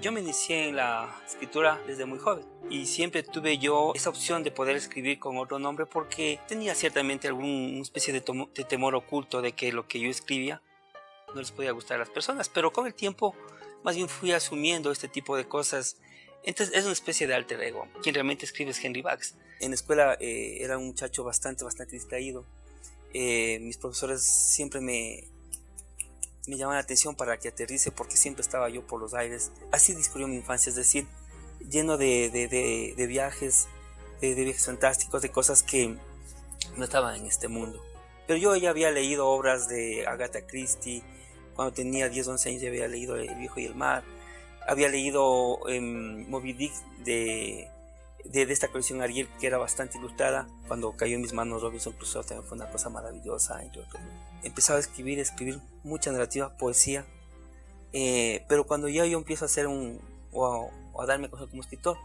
Yo me inicié en la escritura desde muy joven y siempre tuve yo esa opción de poder escribir con otro nombre porque tenía ciertamente alguna especie de, de temor oculto de que lo que yo escribía no les podía gustar a las personas, pero con el tiempo más bien fui asumiendo este tipo de cosas. Entonces es una especie de alter ego. Quien realmente escribe es Henry Bax. En la escuela eh, era un muchacho bastante, bastante distraído. Eh, mis profesores siempre me, me llamaban la atención para que aterrice porque siempre estaba yo por los aires. Así discurrió mi infancia, es decir, lleno de, de, viajes, de, viajes fantásticos, de cosas que no estaban en este mundo. Pero yo ya había leído obras de Agatha Christie, cuando tenía 10, 11 años ya había leído El viejo y el mar, había leído em, Moby Dick de, de, esta colección Ariel que era bastante ilustrada, cuando cayó en mis manos Robinson Crusoe también fue una cosa maravillosa, entre. Empezaba a escribir, escribir mucha narrativa, poesía, eh, pero cuando ya yo empiezo a hacer un, o a, darme cosas como escritor,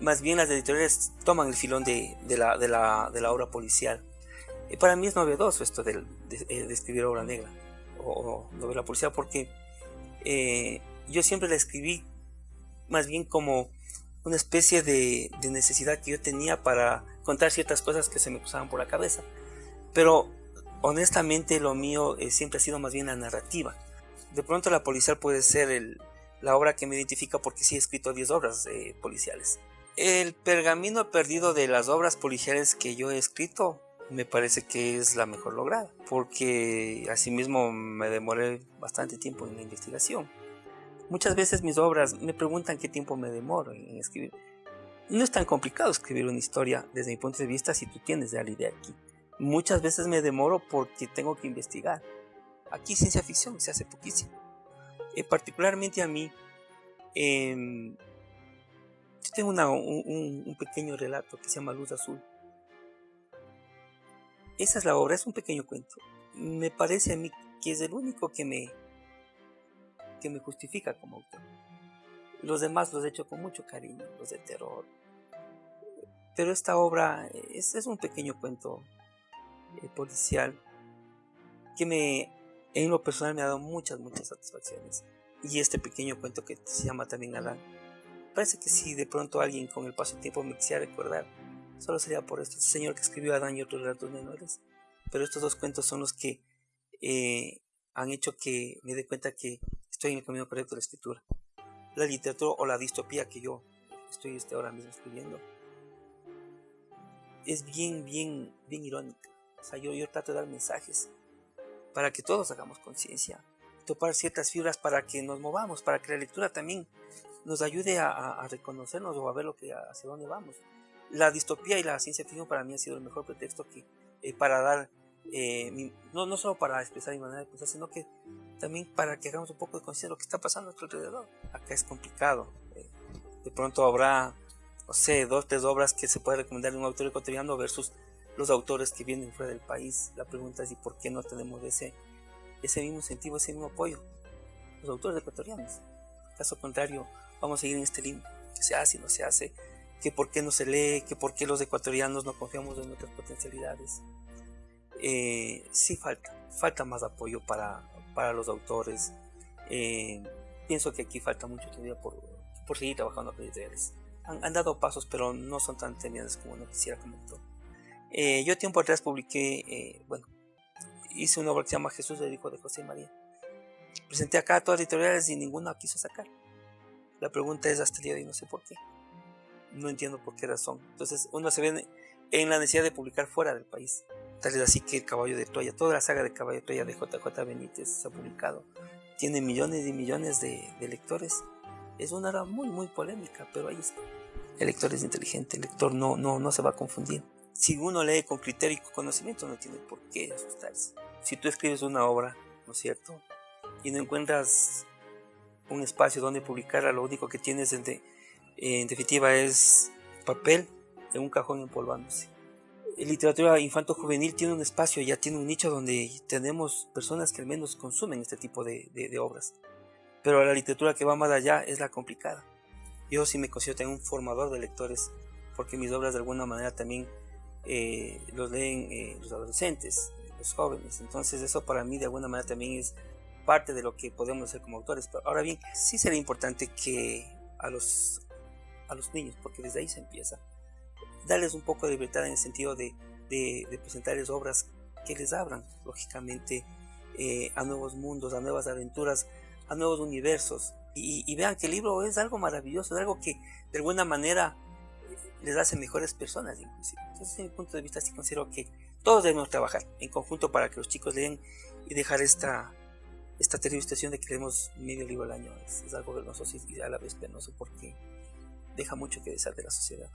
más bien las editoriales toman el filón de, de, la, de, la, de la, obra policial. y para mí es novedoso esto de, de escribir obra negra o, novela policial porque eh, yo siempre la escribí más bien como una especie de, necesidad que yo tenía para contar ciertas cosas que se me cruzaban por la cabeza. Pero honestamente lo mío eh, siempre ha sido más bien la narrativa. De pronto la policial puede ser la obra que me identifica porque sí he escrito 10 obras eh, policiales. El pergamino perdido de las obras policiales que yo he escrito me parece que es la mejor lograda, porque asimismo me demoré bastante tiempo en la investigación. Muchas veces mis obras me preguntan qué tiempo me demoro en escribir. No es tan complicado escribir una historia desde mi punto de vista si tú tienes ya la idea aquí. Muchas veces me demoro porque tengo que investigar. Aquí ciencia ficción se hace poquísimo. Eh, particularmente a mí, em, yo tengo un pequeño relato que se llama Luz Azul esa es la obra, es un pequeño cuento. Me parece a mí que es el único que me, que me justifica como autor. Los demás los he hecho con mucho cariño, los de terror. Pero esta obra es, es un pequeño cuento eh, policial que me, en lo personal me ha dado muchas, muchas satisfacciones. Y este pequeño cuento que se llama también Adán. Parece que si de pronto alguien con el paso del tiempo me quisiera recordar, Solo sería por. Este señor que escribió Adán y otros relatos menores. Pero estos dos cuentos son los que eh, han hecho que me dé cuenta que estoy en el camino correcto de la escritura. La literatura o la distopía que yo estoy este, ahora mismo escribiendo es bien, bien, bien irónica. O sea, yo, yo trato de dar mensajes para que todos hagamos conciencia, topar ciertas fibras para que nos movamos, para que la lectura también nos ayude a, a reconocernos o a ver lo que, hacia dónde vamos la distopía y la ciencia ficción para mí ha sido el mejor pretexto que, eh, para dar, eh, no, no solo para expresar mi manera de pensar, sino que también para que hagamos un poco de conciencia de lo que está pasando a nuestro alrededor. Acá es complicado. Eh, de pronto habrá, no sé, dos, tres obras que se puede recomendar de un autor ecuatoriano versus los autores que vienen fuera del país. La pregunta es, ¿y por qué no tenemos ese, ese mismo incentivo, ese mismo apoyo? Los autores ecuatorianos. Caso contrario, vamos a seguir en este limbo. Que se hace y no se hace que por qué no se lee, que por qué los ecuatorianos no confiamos en nuestras potencialidades. Eh, sí falta, falta más apoyo para, para los autores. Eh, pienso que aquí falta mucho todavía por, por seguir trabajando con editoriales. Han, han, dado pasos, pero no son tan temibles como uno quisiera como autor. Eh, yo tiempo atrás publiqué, bueno, hice una obra que se llama Jesús, el hijo de José y María. Presenté acá a todas las editoriales y ninguna quiso sacar. La pregunta es hasta el día de hoy, no sé por qué no entiendo por qué razón. Entonces uno se ve en la necesidad de publicar fuera del país. Tal es así que el Caballo de Troya, toda la saga de Caballo de Troya de JJ Benítez se ha publicado. Tiene millones y millones de, lectores. Es una obra muy, muy polémica, pero ahí está. El lector es inteligente, el lector no, no, no se va a confundir. Si uno lee con criterio y con conocimiento, no tiene por qué asustarse. Si tú escribes una obra, ¿no es cierto? Y no encuentras un espacio donde publicarla, lo único que tienes es de en definitiva es papel en un cajón empolvándose. Literatura infanto-juvenil tiene un espacio, ya tiene un nicho donde tenemos personas que al menos consumen este tipo de, obras. Pero la literatura que va más allá es la complicada. Yo sí me considero un formador de lectores, porque mis obras de alguna manera también eh, los leen eh, los adolescentes, los jóvenes. Entonces eso para mí de alguna manera también es parte de lo que podemos hacer como autores. Pero ahora bien, sí sería importante que a los, a los niños, porque desde ahí se empieza, darles un poco de libertad en el sentido de, de, presentarles obras que les abran, lógicamente, eh, a nuevos mundos, a nuevas aventuras, a nuevos universos. Y, vean que el libro es algo maravilloso, es algo que de alguna manera les hace mejores personas, inclusive. Entonces, desde mi punto de vista, sí considero que todos debemos trabajar en conjunto para que los chicos lean y dejar esta, terrible situación de que leemos medio libro al año. Es, algo vergonzoso y a la vez penoso porque deja mucho que desear de la sociedad.